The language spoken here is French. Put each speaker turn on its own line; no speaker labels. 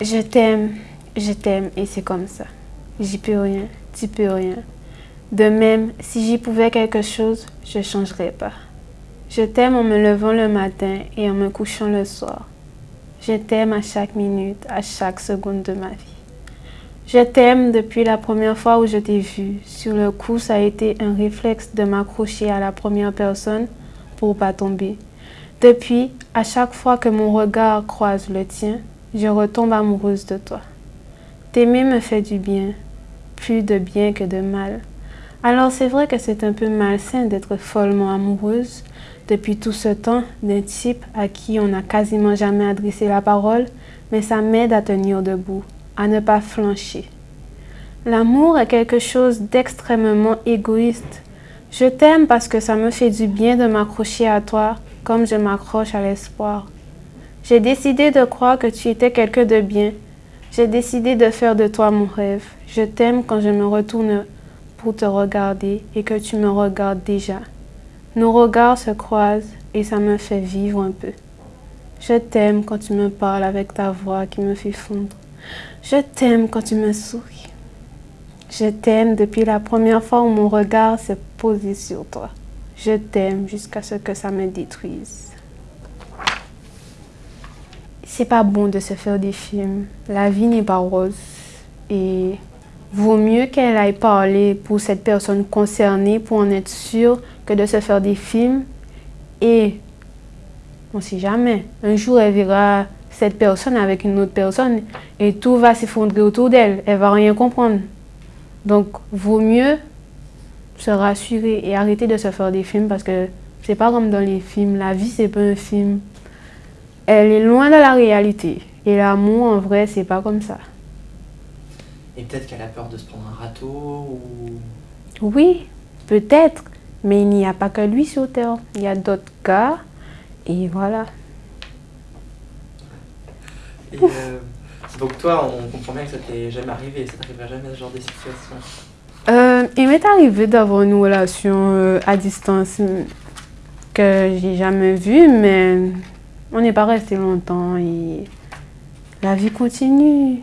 Je t'aime, je t'aime et c'est comme ça. J'y peux rien, tu peux rien. De même, si j'y pouvais quelque chose, je changerais pas. Je t'aime en me levant le matin et en me couchant le soir. Je t'aime à chaque minute, à chaque seconde de ma vie. Je t'aime depuis la première fois où je t'ai vu. Sur le coup, ça a été un réflexe de m'accrocher à la première personne pour pas tomber. Depuis, à chaque fois que mon regard croise le tien, je retombe amoureuse de toi. T'aimer me fait du bien, plus de bien que de mal. Alors c'est vrai que c'est un peu malsain d'être follement amoureuse depuis tout ce temps d'un type à qui on n'a quasiment jamais adressé la parole, mais ça m'aide à tenir debout, à ne pas flancher. L'amour est quelque chose d'extrêmement égoïste. Je t'aime parce que ça me fait du bien de m'accrocher à toi comme je m'accroche à l'espoir. J'ai décidé de croire que tu étais quelqu'un de bien. J'ai décidé de faire de toi mon rêve. Je t'aime quand je me retourne pour te regarder et que tu me regardes déjà. Nos regards se croisent et ça me fait vivre un peu. Je t'aime quand tu me parles avec ta voix qui me fait fondre. Je t'aime quand tu me souris. Je t'aime depuis la première fois où mon regard s'est posé sur toi. Je t'aime jusqu'à ce que ça me détruise. C'est pas bon de se faire des films. La vie n'est pas rose. Et vaut mieux qu'elle aille parler pour cette personne concernée pour en être sûre que de se faire des films. Et on sait jamais. Un jour, elle verra cette personne avec une autre personne et tout va s'effondrer autour d'elle. Elle va rien comprendre. Donc, vaut mieux se rassurer et arrêter de se faire des films parce que c'est pas comme dans les films. La vie, c'est pas un film elle est loin de la réalité. Et l'amour, en vrai, c'est pas comme ça.
Et peut-être qu'elle a peur de se prendre un râteau ou...
Oui, peut-être. Mais il n'y a pas que lui sur Terre. Il y a d'autres cas. Et voilà.
Et euh, donc toi, on comprend bien que ça t'est jamais arrivé. Ça t'arrivera jamais ce genre de situation.
Euh, il m'est arrivé d'avoir une relation euh, à distance que j'ai jamais vue, mais on n'est pas resté longtemps et la vie continue.